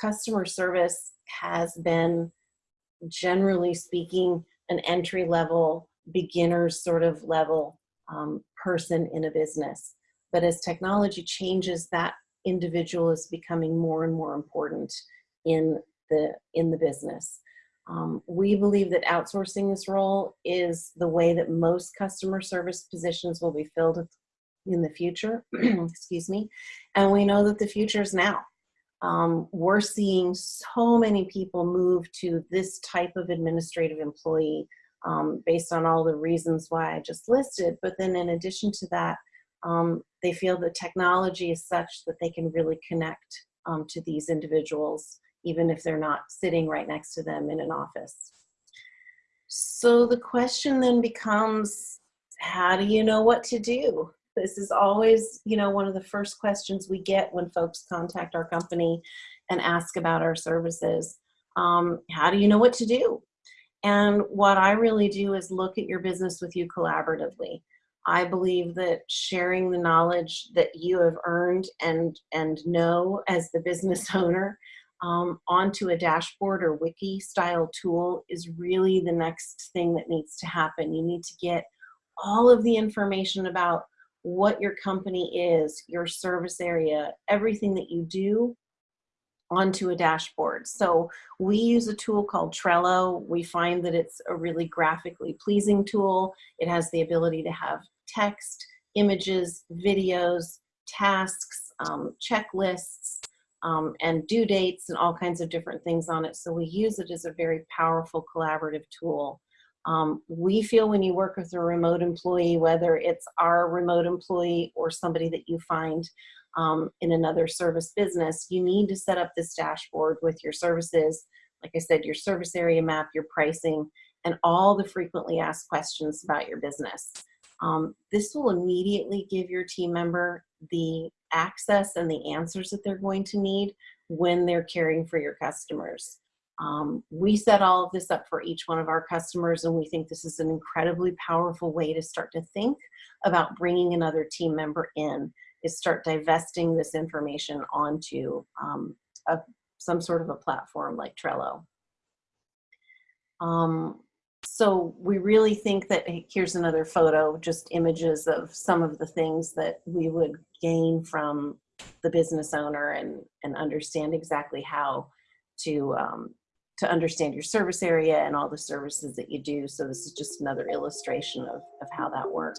Customer service has been, generally speaking, an entry level, beginner's sort of level um, person in a business. But as technology changes, that individual is becoming more and more important in the, in the business. Um, we believe that outsourcing this role is the way that most customer service positions will be filled in the future, excuse me, and we know that the future is now. Um, we're seeing so many people move to this type of administrative employee um, based on all the reasons why I just listed, but then in addition to that, um, they feel the technology is such that they can really connect um, to these individuals even if they're not sitting right next to them in an office. So the question then becomes, how do you know what to do? This is always, you know, one of the first questions we get when folks contact our company and ask about our services. Um, how do you know what to do? And what I really do is look at your business with you collaboratively. I believe that sharing the knowledge that you have earned and, and know as the business owner um, onto a dashboard or wiki style tool is really the next thing that needs to happen. You need to get all of the information about what your company is, your service area, everything that you do onto a dashboard. So we use a tool called Trello. We find that it's a really graphically pleasing tool. It has the ability to have text, images, videos, tasks, um, checklists, um, and due dates and all kinds of different things on it. So we use it as a very powerful collaborative tool. Um, we feel when you work with a remote employee, whether it's our remote employee or somebody that you find um, in another service business, you need to set up this dashboard with your services, like I said, your service area map, your pricing, and all the frequently asked questions about your business. Um, this will immediately give your team member the access and the answers that they're going to need when they're caring for your customers. Um, we set all of this up for each one of our customers and we think this is an incredibly powerful way to start to think about bringing another team member in is start divesting this information onto um, a, some sort of a platform like Trello. Um, so we really think that here's another photo, just images of some of the things that we would gain from the business owner and, and understand exactly how to, um, to understand your service area and all the services that you do. So this is just another illustration of, of how that works.